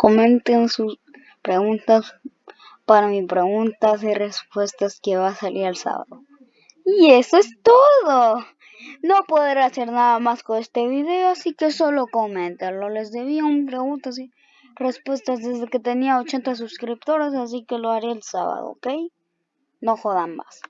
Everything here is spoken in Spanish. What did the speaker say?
comenten sus preguntas para mi preguntas y respuestas que va a salir el sábado. Y eso es todo. No podré hacer nada más con este video, así que solo comentenlo. Les debía un preguntas y respuestas desde que tenía 80 suscriptores, así que lo haré el sábado, ¿ok? No jodan más.